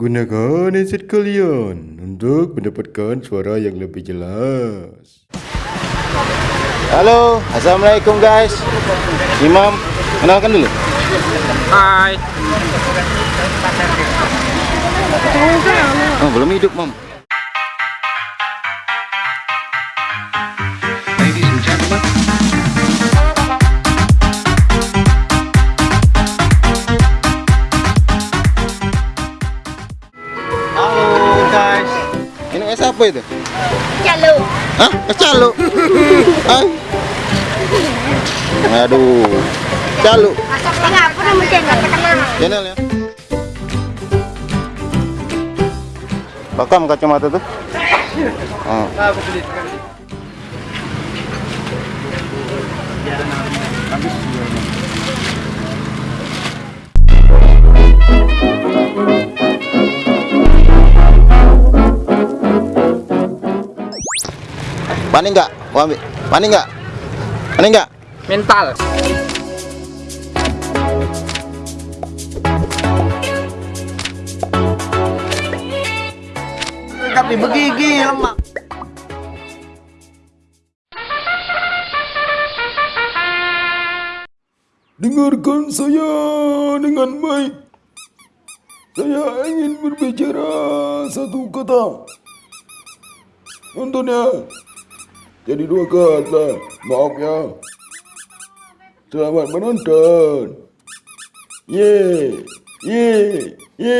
Gunakan headset kalian untuk mendapatkan suara yang lebih jelas. Halo, assalamualaikum guys. Imam, kenalkan dulu. Hai. Oh, belum hidup, Mam. Apa itu? Calo. Hah? Calo? Hah? Aduh. Calo. Enggak, apa. Channel ya. Pakam kacamata tuh. Oh. Panik nggak? Panik nggak? Panik nggak? Mental. Tapi begigi lemak. Dengarkan saya dengan baik. Saya ingin berbicara satu kata. Nonton ya. Jadi dua kata. Maaf ya. Selamat menonton. Ye, ye, ye.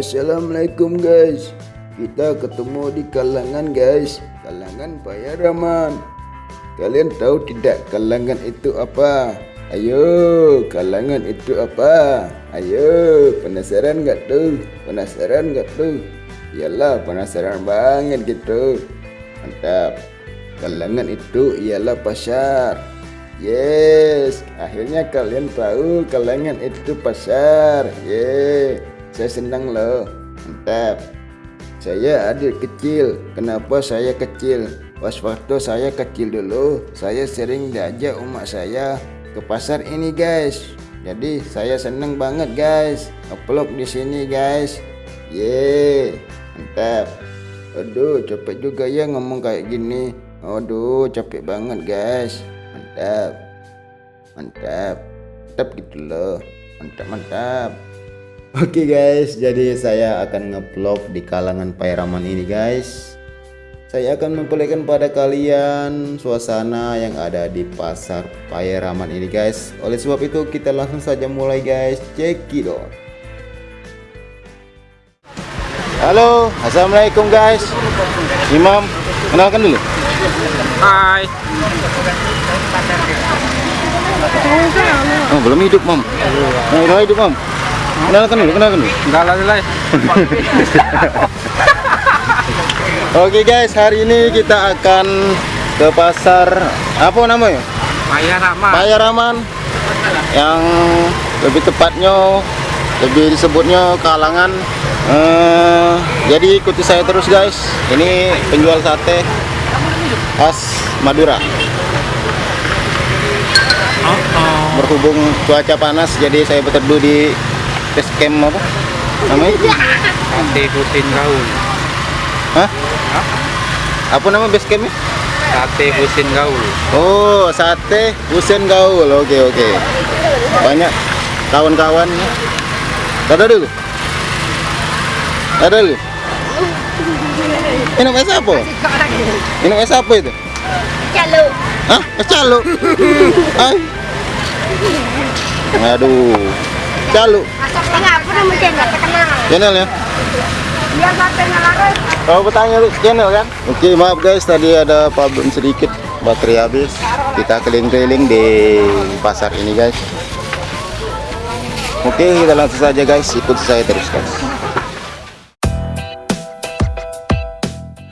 Assalamualaikum guys Kita ketemu di kalangan guys Kalangan Pak Rahman Kalian tahu tidak kalangan itu apa? Ayo kalangan itu apa? Ayo penasaran nggak tuh? Penasaran nggak tuh? Iyalah penasaran banget gitu Mantap Kalangan itu ialah pasar Yes Akhirnya kalian tahu kalangan itu pasar Yeay saya senang loh. Mantap. Saya adik kecil. Kenapa saya kecil? Pas waktu saya kecil dulu saya sering diajak umat saya ke pasar ini guys. Jadi saya senang banget guys. Upload di sini guys. Ye mantap. Aduh capek juga ya ngomong kayak gini. Aduh capek banget guys. Mantap. Mantap. Mantap gitu loh. Mantap mantap Oke guys, jadi saya akan ngevlog di kalangan Pairaman ini guys. Saya akan memperlihatkan pada kalian suasana yang ada di pasar Pairaman ini guys. Oleh sebab itu kita langsung saja mulai guys. Cekidot. Halo, assalamualaikum guys. Imam, kenalkan dulu. Hai. Oh, belum hidup, Mam. Nah, hidup, Mam. Kenalkan dulu, kenalkan dulu. Enggak lah lah. Oke guys, hari ini kita akan ke pasar apa namanya? Maya Rama. Payaraman yang lebih tepatnya lebih disebutnya kalangan. Eh, jadi ikuti saya terus guys. Ini penjual sate khas Madura. Berhubung cuaca panas, jadi saya berteduh di base camp apa? Namanya? Sate Husin Gaul. Hah? Apa nama base campnya? Sate Husin Gaul. Oh, sate Husen Gaul. Oke, oke. Banyak kawan-kawan. Ada dulu. Ada dulu. Minum es apa? Minum es apa itu? Calo. Hah? Es calo? Hai. Aduh. Enggak terkenal. Channel ya. Satenya laris. Kalau bertanya lu channel kan? Oke, maaf guys, tadi ada problem sedikit, baterai habis. Kita keliling-keliling di pasar ini guys. Oke, kita langsung saja guys, ikut saya terus guys.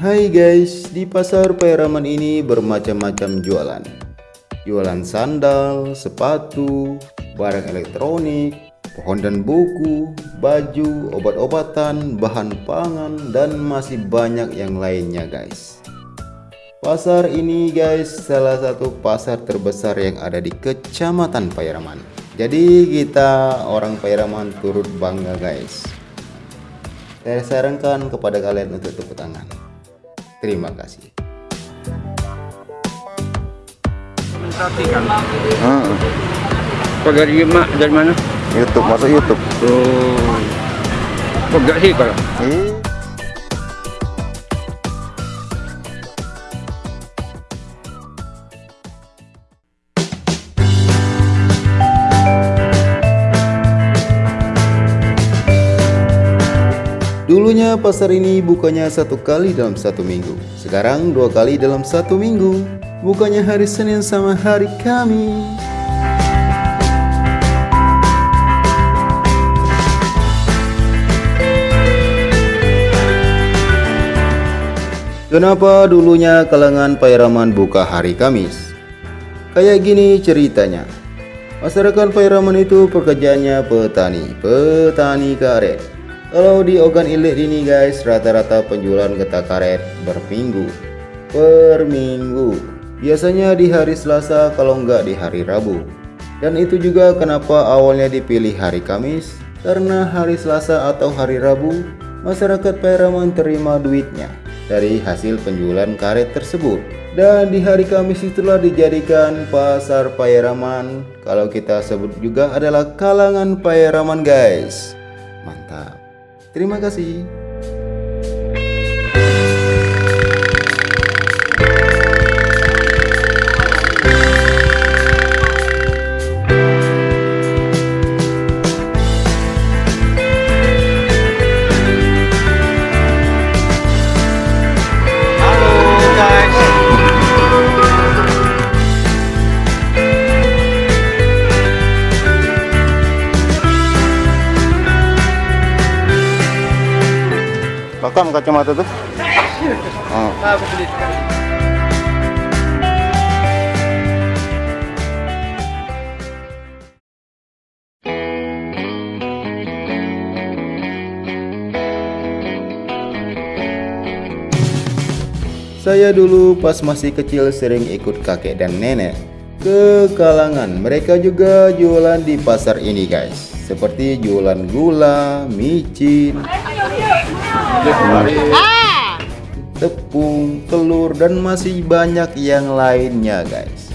Hai guys, di pasar Pairaman ini bermacam-macam jualan. Jualan sandal, sepatu, barang elektronik, pohon dan buku, baju, obat-obatan, bahan pangan, dan masih banyak yang lainnya guys. Pasar ini guys salah satu pasar terbesar yang ada di kecamatan Pairaman. Jadi kita orang Pairaman turut bangga guys. Saya sarankan kepada kalian untuk tepuk tangan. Terima kasih. Dari mak dari mana? YouTube masuk YouTube. Oh. Kau gak sih kalau? Eh. Dulunya pasar ini bukanya satu kali dalam satu minggu. Sekarang dua kali dalam satu minggu. Bukanya hari Senin sama hari Kamis. Kenapa dulunya kalangan Pairaman buka hari Kamis? Kayak gini ceritanya. Masyarakat Pairaman itu pekerjaannya petani, petani karet. Kalau di Ogan Ilir ini guys, rata-rata penjualan getah karet berminggu, per minggu. Biasanya di hari Selasa kalau nggak di hari Rabu. Dan itu juga kenapa awalnya dipilih hari Kamis, karena hari Selasa atau hari Rabu, masyarakat Pairaman terima duitnya dari hasil penjualan karet tersebut. Dan di hari Kamis itulah dijadikan pasar Pairaman. Kalau kita sebut juga adalah kalangan Pairaman guys. Mantap. Terima kasih. Rekam kacamata tuh. Sekali. Saya dulu pas masih kecil sering ikut kakek dan nenek ke kalangan. Mereka juga jualan di pasar ini guys. Seperti jualan gula, micin, tepung, telur dan masih banyak yang lainnya guys.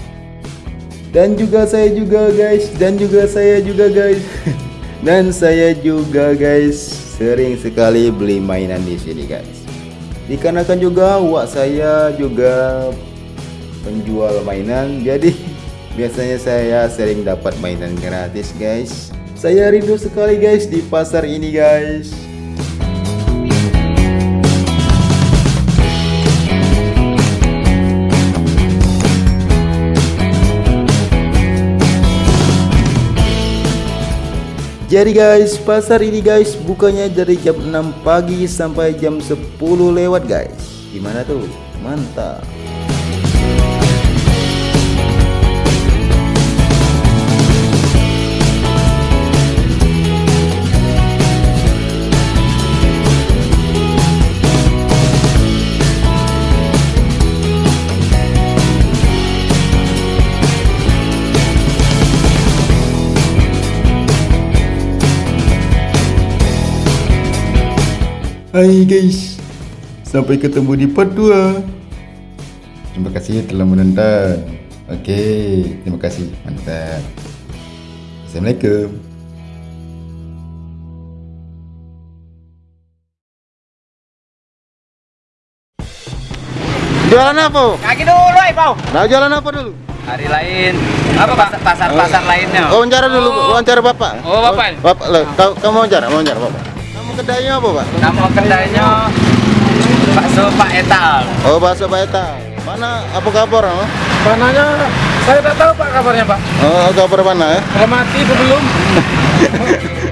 Dan juga saya juga guys, dan juga saya juga guys. dan saya juga guys sering sekali beli mainan di sini guys. Dikarenakan juga wak saya juga penjual mainan, jadi biasanya saya sering dapat mainan gratis guys. Saya rindu sekali guys di pasar ini guys. Jadi guys, pasar ini guys bukanya dari jam 6 pagi sampai jam 10 lewat guys. Gimana tuh? Mantap. Hai guys, sampai ketemu di part 2 Terima kasih telah menonton Oke, terima kasih, mantap Assalamualaikum Jualan apa? Kaki dulu, ay, Pau. Nah, jualan apa dulu? Hari lain. Apa pasar pasar, pasar lainnya? Oh, wawancara dulu, Oh. wawancara Bapak. Oh, Bapak. Bapak, kau, kamu wawancara, wawancara Bapak. Kedainya apa, Pak? Nama kedainya bakso Pak Etal. Oh, bakso Pak Eta. Mana apa kabar? Oh, Mananya saya tak tahu Pak kabarnya Pak. oh kabar mana ya? Kalau mati apa belum?